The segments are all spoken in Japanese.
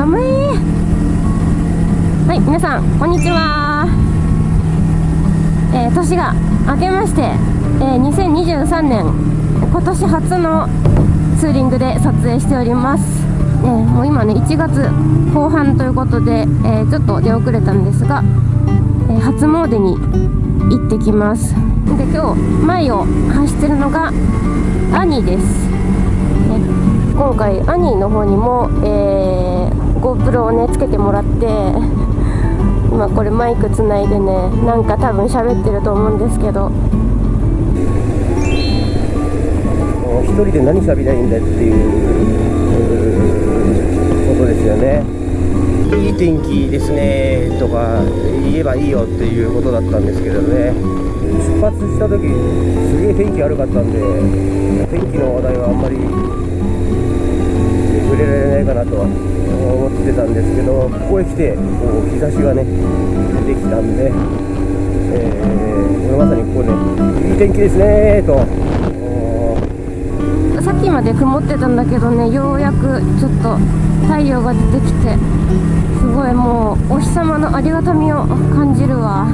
寒い。はい皆さんこんにちは。えー、年が明けまして、えー、2023年今年初のツーリングで撮影しております、えー、もう今ね1月後半ということで、えちょっと出遅れたんですが、え初詣に行ってきます。で今日前を走ってるのが兄です、今回兄の方にも、えー、GoPro をねつけてもらって 今これマイクつないでねなんか多分喋ってると思うんですけど。一人で何喋りゃいいんだっていうことですよね。いい天気ですねとか言えばいいよっていうことだったんですけどね。出発した時すげえ天気悪かったんで天気の話題はあんまり触れられないかなとは思ってたんですけどここへ来てこう日差しがね出てきたんで、えー、これまさにここねいい天気ですねと。さっきまで曇ってたんだけどねようやくちょっと太陽が出てきてすごいもうお日様のありがたみを感じるわ。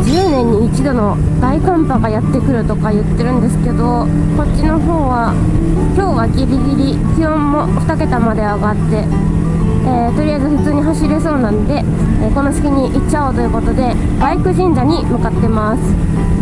10年に一度の大寒波がやってくるとか言ってるんですけどこっちの方は今日はギリギリ気温も2桁まで上がって、えー、とりあえず普通に走れそうなんで、えー、この隙に行っちゃおうということでバイク神社に向かってます。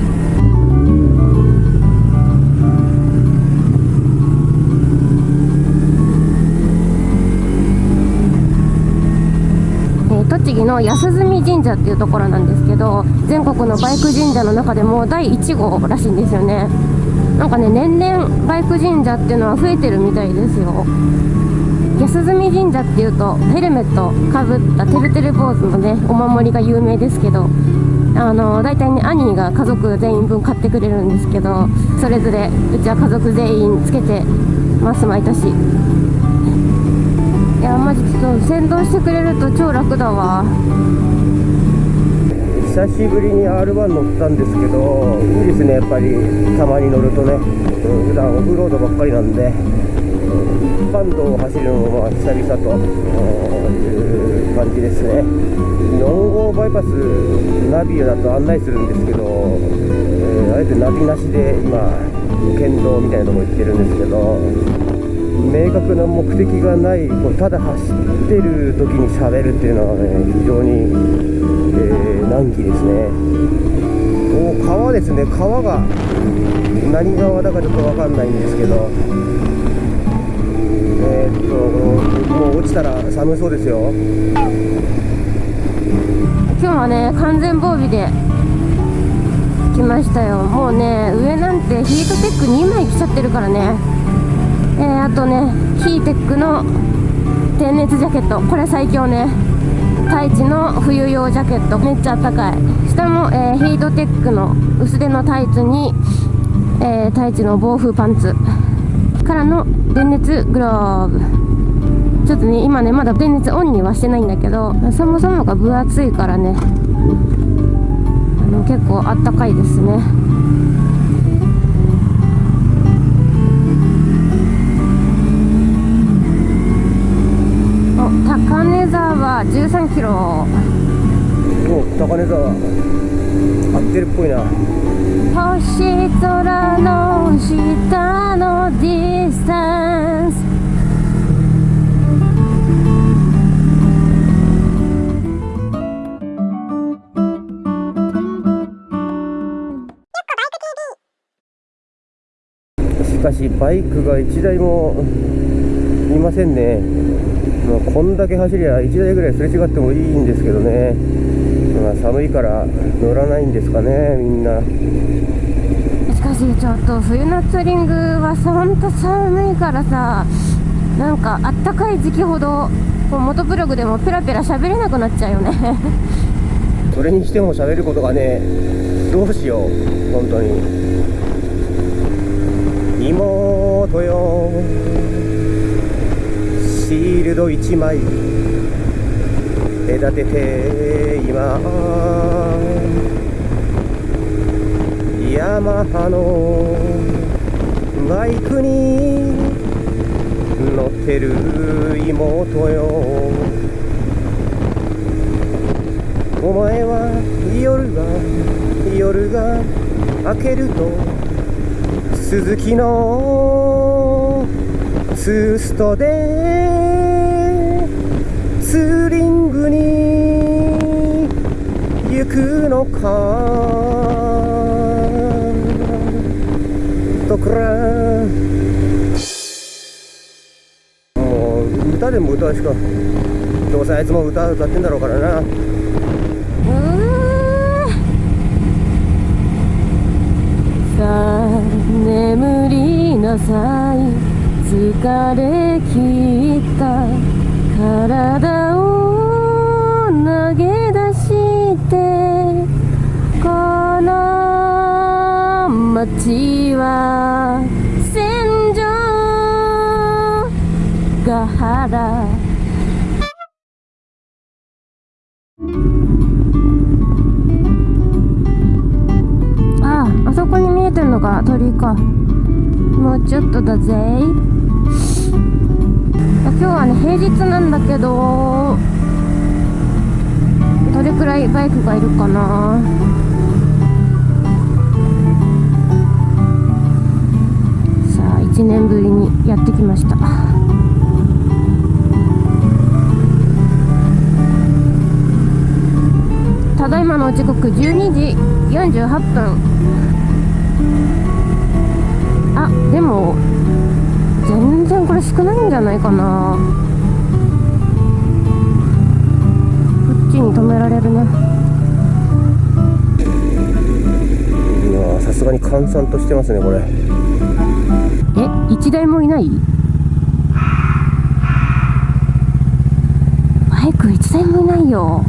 栃木の安住神社っていうところなんですけど全国のバイク神社の中でも第1号らしいんですよね。なんかね年々バイク神社っていうのは増えてるみたいですよ。安住神社っていうとヘルメットかぶったてるてる坊主のねお守りが有名ですけどあの大体ね兄が家族全員分買ってくれるんですけどそれぞれうちは家族全員つけてます毎年。マジちょっと先導してくれると超楽だわ。久しぶりに R1 乗ったんですけどいいですねやっぱり。たまに乗るとね。普段オフロードばっかりなんで。一般道を走るのも久々という感じですね。4号バイパスナビだと案内するんですけど、えー、あえてナビなしで今県道みたいなとこ行ってるんですけど明確な目的がないこうただ走ってる時に喋るっていうのはね非常に、えー、難儀ですね。お川ですね。川が何川だかちょっと分かんないんですけど。えー、っともう落ちたら寒そうですよ。今日はね完全防備で来ましたよ。もうね上なんてヒートテック2枚来ちゃってるからね。えー、あとねヒーテックの電熱ジャケット。これ最強ね。太一の冬用ジャケット。めっちゃあったかい。下も、えー、ヒートテックの薄手のタイツに、えー、太一の防風パンツ。からの電熱グローブ。ちょっとね今ねまだ電熱オンにはしてないんだけどそもそもが分厚いからね。あの結構あったかいですね。根沢13キロ。お高根沢合ってるっぽいな。星空の下のディスタンス。しかしバイクが1台もいませんねまあ、こんだけ走りゃ1台ぐらいすれ違ってもいいんですけどね、まあ、寒いから乗らないんですかねみんな。しかしちょっと冬のツーリングはほんと寒いからさなんかあったかい時期ほどこう元ブログでもペラペラ喋れなくなっちゃうよね。それにしても喋ることがねどうしよう本当に。妹よシールド1枚。隔てて今。ヤマハのバイクに乗ってる妹よ。お前は夜が夜が明けると鈴木のツーストでツーリングに行くのかとくら。もう歌でも歌うしかどうせあいつも歌歌ってんだろうからな。うーさあ眠りなさい。疲れ切った体を今日はね平日なんだけどどれくらいバイクがいるかな。さあ1年ぶりにやってきました。ただいまの時刻12時48分。あでも少ないんじゃないかな。こっちに止められるね。いやーさすがに閑散としてますねこれ。え一台もいない？バイク一台もいないよ。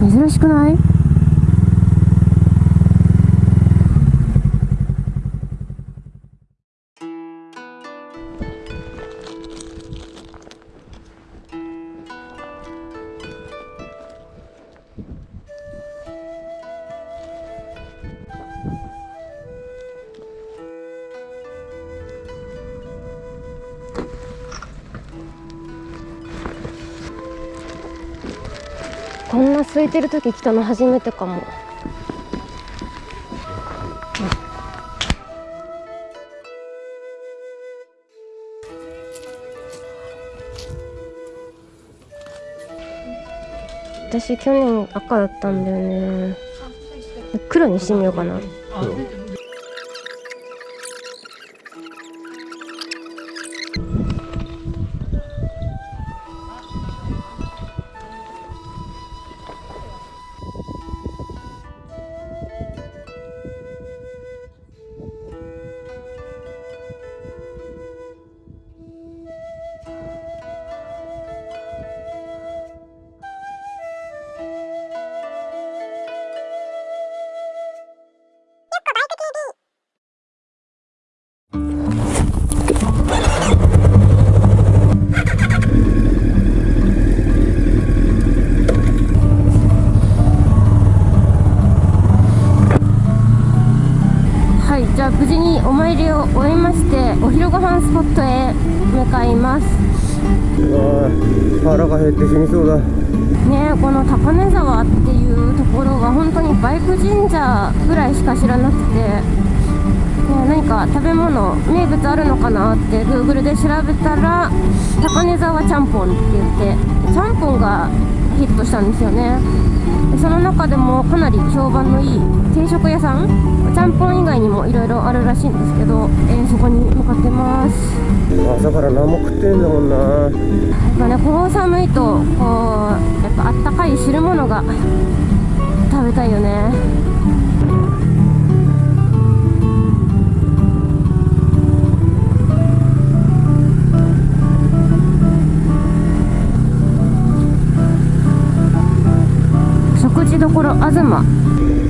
珍しくない？こんな空いてる時来たの初めてかも。私去年赤だったんだよね。黒にしてみようかな。はい飯スポットへ向かいます。腹が減って死にそうだ。ねこの高根沢っていうところは本当にバイク神社ぐらいしか知らなくて、ね、何か食べ物名物あるのかなって Google で調べたら高根沢ちゃんぽんって言ってちゃんぽんがヒットしたんですよね。でその中でもかなり評判のいい定食屋さんちゃんぽん以外にもいろいろあるらしいんですけど、えーそこに向かってます。朝から何も食ってんだもんな。やっぱねこう寒いとこうやっぱあったかい汁物が食べたいよね口どころ東。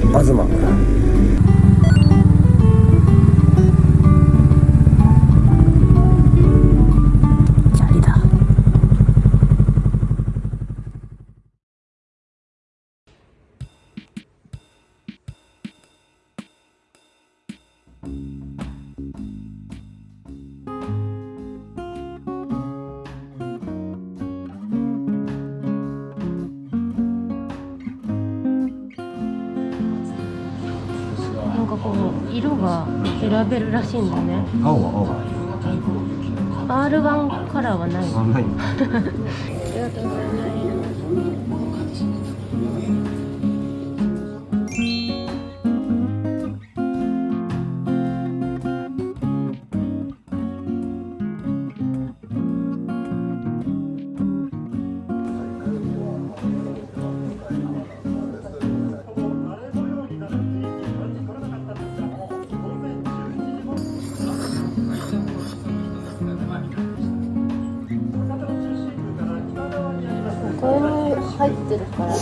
東。色が選べるらしいんだね。青は R1 カラーはない 入ってるからあ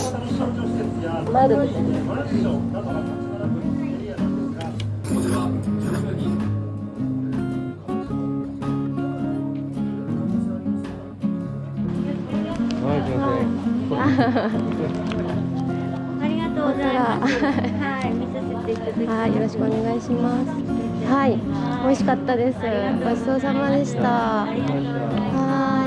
りがとうございます。はい、見させていただきます。はい、よろしくお願いします。はい、美味しかったです。ごちそうさまでした。は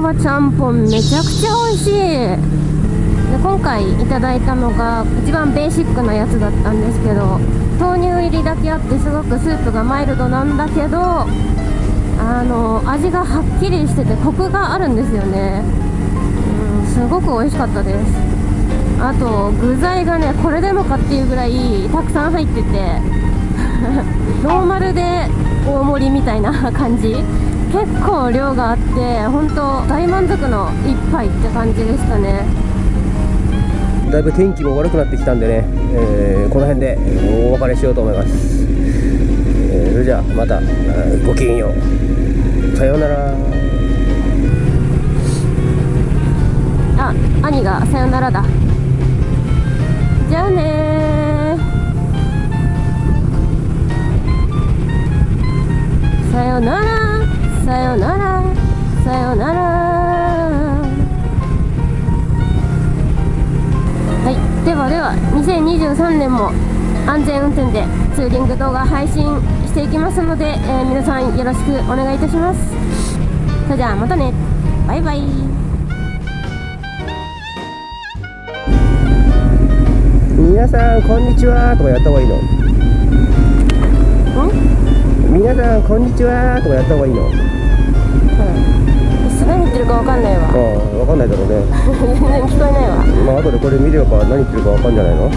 ちゃんぽんめちゃくちゃ美味しい。で今回いただいたのが一番ベーシックなやつだったんですけど豆乳入りだけあってすごくスープがマイルドなんだけどあの味がはっきりしててコクがあるんですよね。うんすごく美味しかったです。あと具材がねこれでもかっていうぐらいたくさん入ってて ノーマルで大盛りみたいな感じ。結構量があって本当大満足の一杯って感じでしたね。だいぶ天気も悪くなってきたんでね、えーこの辺でお別れしようと思います、えーそれじゃあまたごきげんよう。さようなら。あ、兄がさよならだ。じゃあね2023年も安全運転でツーリング動画配信していきますので、えー皆さんよろしくお願いいたします。それじゃあまたね。バイバイ。皆さんこんにちはとかやった方がいいの？ん？皆さんこんにちはとかやった方がいいの？うん、何言ってるかわかんないわ。ああ分かんないだろうね。全 然聞こえないわ。まあ後でこれ見れば何言ってるか分かんじゃないの？